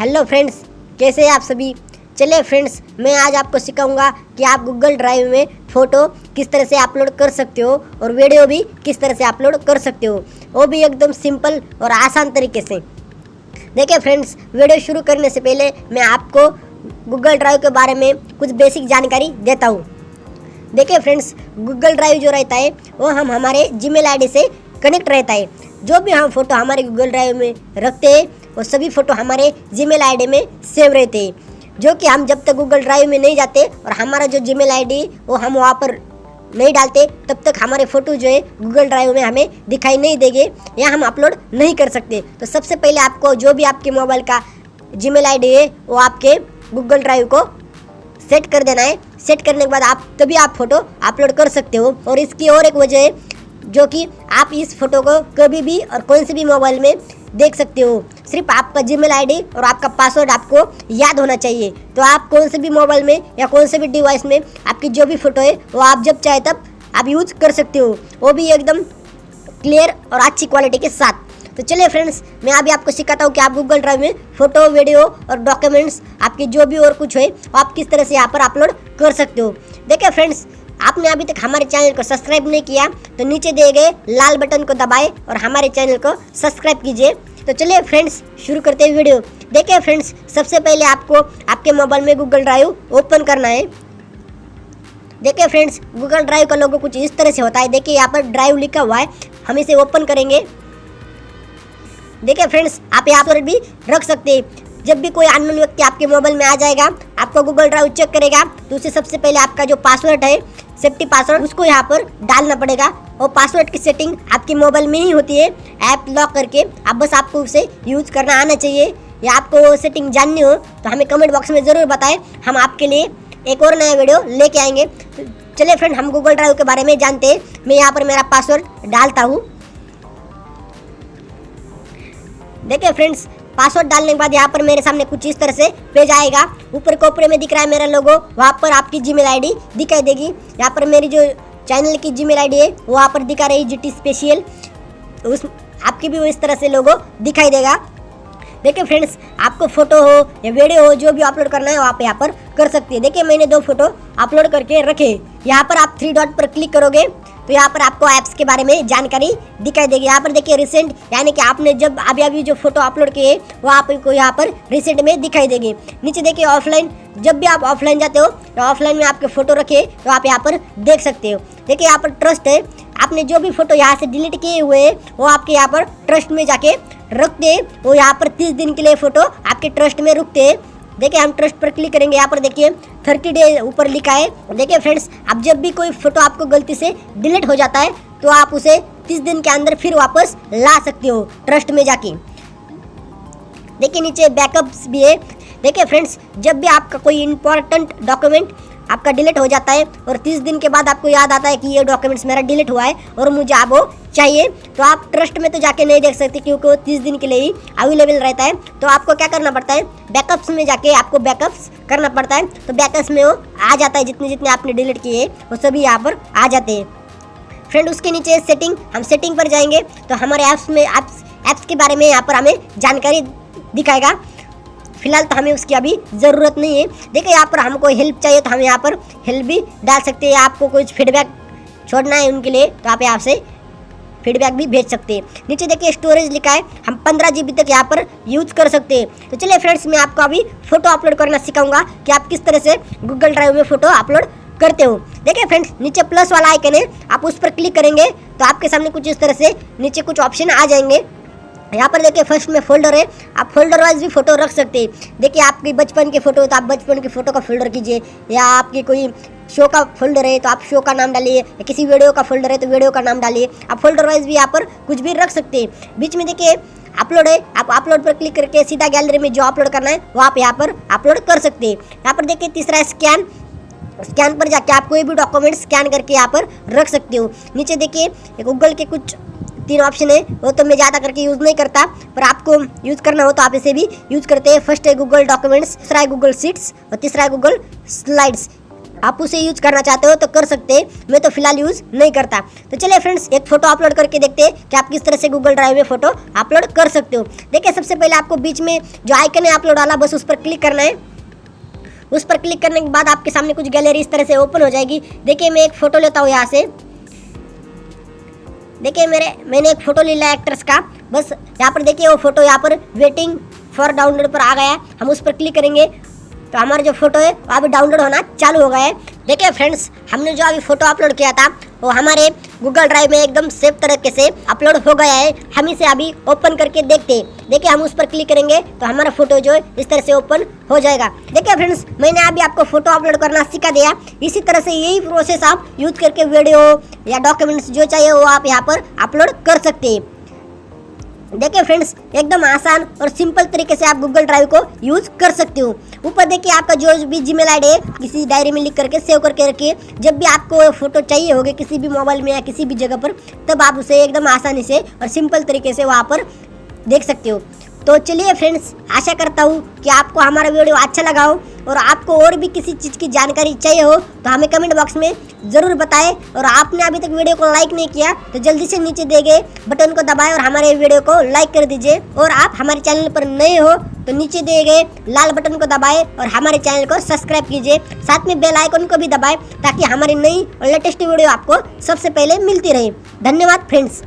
Hello friends कैसे हैं आप सभी? चलिए फ्रेंड्स मैं आज आपको सिखाऊँगा कि आप गूगल ड्राइव में फ़ोटो किस तरह से अपलोड कर सकते हो और वीडियो भी किस तरह से अपलोड कर सकते हो। वो भी एकदम सिंपल और आसान तरीके से। देखिए फ्रेंड्स वीडियो शुरू करने से पहले मैं आपको गूगल ड्राइव के बारे में कुछ बेसिक जानकारी देता हूँ। देखिए फ्रेंड्स गूगल ड्राइव जो रहता है, वो हम हमारे जीमेल आईडी से कनेक्ट रहता है। जो भी हम फ़ोटो हमारे गूगल ड्राइव में रखते हैं वो सभी फ़ोटो हमारे जीमेल आईडी में सेव रहते हैं, जो कि हम जब तक गूगल ड्राइव में नहीं जाते और हमारा जो जीमेल आईडी वो हम वहाँ पर नहीं डालते, तब तक हमारे फ़ोटो जो है गूगल ड्राइव में हमें दिखाई नहीं देंगे या हम अपलोड नहीं कर सकते। तो सबसे पहले आपको जो भी आपके मोबाइल का जीमेल आईडी है, वो आपके गूगल ड्राइव को सेट कर देना है। सेट करने के बाद आप, तभी आप फ़ोटो अपलोड कर सकते हो। और इसकी और एक वजह है, जो कि आप इस फ़ोटो को कभी भी और कौन से भी मोबाइल में देख सकते हो। सिर्फ़ आपका जीमेल आईडी और आपका पासवर्ड आपको याद होना चाहिए। तो आप कौन से भी मोबाइल में या कौन से भी डिवाइस में आपकी जो भी फ़ोटो है, वो आप जब चाहे तब आप यूज़ कर सकते हो। वो भी एकदम क्लियर और अच्छी क्वालिटी के साथ। तो चलिए फ्रेंड्स मैं अभी आपको सिखाता हूँ कि आप गूगल ड्राइव में फ़ोटो वीडियो और डॉक्यूमेंट्स आपके जो भी और कुछ है आप किस तरह से यहाँ पर अपलोड कर सकते हो। देखिए फ्रेंड्स आपने अभी तक हमारे चैनल को सब्सक्राइब नहीं किया तो नीचे दिए गए लाल बटन को दबाएँ और हमारे चैनल को सब्सक्राइब कीजिए। तो चलिए फ्रेंड्स, शुरू करते हैं वीडियो। देखिए फ्रेंड्स, सबसे पहले आपको आपके मोबाइल में गूगल ड्राइव ओपन करना है। देखिए फ्रेंड्स गूगल ड्राइव का लोगो कुछ इस तरह से होता है। देखिए यहाँ पर ड्राइव लिखा हुआ है, हम इसे ओपन करेंगे। देखिए फ्रेंड्स, आप यहाँ पर भी रख सकते हैं। जब भी कोई अननोन व्यक्ति आपके मोबाइल में आ जाएगा, आपका गूगल ड्राइव चेक करेगा तो उसे सबसे पहले आपका जो पासवर्ड है सेफ्टी पासवर्ड उसको यहाँ पर डालना पड़ेगा। और पासवर्ड की सेटिंग आपके मोबाइल में ही होती है। ऐप लॉक करके अब बस आपको उसे यूज़ करना आना चाहिए। या आपको वो सेटिंग जाननी हो तो हमें कमेंट बॉक्स में ज़रूर बताएँ। हम आपके लिए एक और नया वीडियो लेके आएँगे। तो चलिए फ्रेंड, हम गूगल ड्राइव के बारे में जानते हैं। मैं यहाँ पर मेरा पासवर्ड डालता हूँ। देखिए फ्रेंड्स पासवर्ड डालने के बाद यहाँ पर मेरे सामने कुछ इस तरह से पेज आएगा। ऊपर कोपरे में दिख रहा है मेरा लोगो वहाँ पर आपकी जीमेल आईडी दिखाई देगी। यहाँ पर मेरी जो चैनल की जीमेल आईडी है, वो वहाँ पर दिखा रही जी स्पेशल उस, आपकी भी वो इस तरह से लोगो दिखाई देगा। देखिए फ्रेंड्स आपको फ़ोटो हो या वीडियो हो, जो भी अपलोड करना है, वो आप यहाँ पर कर सकते हैं। देखिए मैंने दो फ़ोटो अपलोड करके रखे यहाँ पर आप थ्री डॉट पर क्लिक करोगे तो यहाँ पर आपको ऐप्स के बारे में जानकारी दिखाई देगी। यहाँ पर देखिए रिसेंट यानी कि आपने जब अभी अभी जो फ़ोटो अपलोड किए वो आपको यहाँ पर रिसेंट में दिखाई देगी। नीचे देखिए ऑफलाइन जब भी आप ऑफलाइन जाते हो तो ऑफलाइन में आपके फ़ोटो रखे तो आप यहाँ पर देख सकते हो। देखिए यहाँ पर ट्रस्ट है, आपने जो भी फ़ोटो यहाँ से डिलीट किए हुए वो आपके यहाँ पर ट्रस्ट में जाके रखते हैं। वो यहाँ पर तीस दिन के लिए फ़ोटो आपके ट्रस्ट में रुकते हैं। देखिए, हम ट्रस्ट पर क्लिक करेंगे। यहाँ पर देखिए थर्टी डे ऊपर लिखा है। देखिए फ्रेंड्स अब जब भी कोई फ़ोटो आपको गलती से डिलीट हो जाता है तो आप उसे तीस दिन के अंदर फिर वापस ला सकते हो ट्रस्ट में जाके। देखिए, नीचे बैकअप्स भी है। देखिए फ्रेंड्स जब भी आपका कोई इंपॉर्टेंट डॉक्यूमेंट आपका डिलीट हो जाता है और तीस दिन के बाद आपको याद आता है कि ये डॉक्यूमेंट्स मेरा डिलीट हुआ है और मुझे अब वो चाहिए। तो आप ट्रस्ट में तो जाके नहीं देख सकते क्योंकि वो तीस दिन के लिए ही अवेलेबल रहता है। तो आपको क्या करना पड़ता है? बैकअप्स में जाके आपको बैकअप्स करना पड़ता है। तो बैकअप्स में वो आ जाता है, जितने जितने आपने डिलीट किए वो सभी यहाँ पर आ जाते हैं। फ्रेंड उसके नीचे सेटिंग हम सेटिंग पर जाएँगे तो हमारे ऐप्स में ऐप्स ऐप्स के बारे में यहाँ पर हमें जानकारी दिखाएगा। फ़िलहाल तो हमें उसकी अभी ज़रूरत नहीं है। देखिए, यहाँ पर हमको हेल्प चाहिए तो हम यहाँ पर हेल्प भी डाल सकते हैं। आपको कुछ फीडबैक छोड़ना है उनके लिए तो आप यहाँ से फीडबैक भी भेज सकते हैं। नीचे देखिए स्टोरेज लिखा है, हम पंद्रह जीबी तक यहाँ पर यूज़ कर सकते हैं। तो चलिए फ्रेंड्स मैं आपको अभी फ़ोटो अपलोड करना सिखाऊँगा कि आप किस तरह से गूगल ड्राइव में फ़ोटो अपलोड करते हो। देखिए फ्रेंड्स नीचे प्लस वाला आइकन है, आप उस पर क्लिक करेंगे तो आपके सामने कुछ इस तरह से नीचे कुछ ऑप्शन आ जाएँगे। यहाँ पर देखिए फ़र्स्ट में फोल्डर है। आप फोल्डर वाइज भी फ़ोटो रख सकते हैं। देखिए, आपकी बचपन के फ़ोटो तो आप बचपन की फ़ोटो का फोल्डर कीजिए। या आपकी कोई शो का फोल्डर है तो आप शो का नाम डालिए। या किसी वीडियो का फोल्डर है तो वीडियो का नाम डालिए। आप फोल्डर वाइज भी यहाँ पर कुछ भी रख सकते हैं। बीच में देखिए, अपलोड है। आप अपलोड पर क्लिक करके सीधा गैलरी में जो अपलोड करना है, वो आप यहाँ पर अपलोड कर सकते हैं। यहाँ पर देखिए, तीसरा स्कैन। स्कैन पर जाके आप कोई भी डॉक्यूमेंट स्कैन करके यहाँ पर रख सकते हो। नीचे देखिए गूगल के कुछ तीन ऑप्शन है, वो तो मैं ज़्यादा करके यूज़ नहीं करता, पर आपको यूज़ करना हो तो आप इसे भी यूज़ करते हैं। फ़र्स्ट है गूगल डॉक्यूमेंट्स दूसरा है गूगल सीट्स और तीसरा है गूगल स्लाइड्स आप उसे यूज़ करना चाहते हो तो कर सकते हैं, मैं तो फ़िलहाल यूज़ नहीं करता। तो चलिए फ्रेंड्स एक फ़ोटो अपलोड करके देखते हैं कि आप किस तरह से गूगल ड्राइव में फ़ोटो अपलोड कर सकते हो। देखिए, सबसे पहले आपको बीच में जो आइकन है अपलोड वाला, बस उस पर क्लिक करना है। उस पर क्लिक करने के बाद आपके सामने कुछ गैलरी इस तरह से ओपन हो जाएगी। देखिए, मैं एक फ़ोटो लेता हूँ यहाँ से। देखिए मेरे, मैंने एक फ़ोटो ले लिया एक्ट्रेस का। बस यहाँ पर देखिए वो फ़ोटो यहाँ पर वेटिंग फॉर डाउनलोड पर आ गया है। हम उस पर क्लिक करेंगे। तो हमारा जो फ़ोटो है, वो अभी डाउनलोड होना चालू हो गया है। देखिए फ्रेंड्स हमने जो अभी फ़ोटो अपलोड किया था वो हमारे गूगल ड्राइव में एकदम सेफ़ तरीके से अपलोड हो गया है। हम इसे अभी ओपन करके देखते हैं। देखिए, हम उस पर क्लिक करेंगे तो हमारा फ़ोटो जो है इस तरह से ओपन हो जाएगा। देखिए फ्रेंड्स मैंने अभी आपको फ़ोटो अपलोड करना सिखा दिया। इसी तरह से यही प्रोसेस आप यूज़ करके वीडियो या डॉक्यूमेंट्स जो चाहिए वो आप यहाँ पर अपलोड कर सकते हैं। देखिए फ्रेंड्स एकदम आसान और सिंपल तरीके से आप गूगल ड्राइव को यूज़ कर सकते हो। ऊपर देखिए आपका जो भी जीमेल आईडी है किसी डायरी में लिख करके सेव करके रखिए। जब भी आपको फ़ोटो चाहिए होगी किसी भी मोबाइल में या किसी भी जगह पर, तब आप उसे एकदम आसानी से और सिंपल तरीके से वहाँ पर देख सकते हो। तो चलिए फ्रेंड्स आशा करता हूँ कि आपको हमारा वीडियो अच्छा लगा हो। और आपको और भी किसी चीज़ की जानकारी चाहिए हो तो हमें कमेंट बॉक्स में ज़रूर बताएँ। और आपने अभी तक वीडियो को लाइक नहीं किया तो जल्दी से नीचे दिए गए बटन को दबाएँ और हमारे वीडियो को लाइक कर दीजिए। और आप हमारे चैनल पर नए हो तो नीचे दिए गए लाल बटन को दबाएँ और हमारे चैनल को सब्सक्राइब कीजिए। साथ में बेल आइकन को भी दबाएँ, ताकि हमारी नई और लेटेस्ट वीडियो आपको सबसे पहले मिलती रहे। धन्यवाद फ्रेंड्स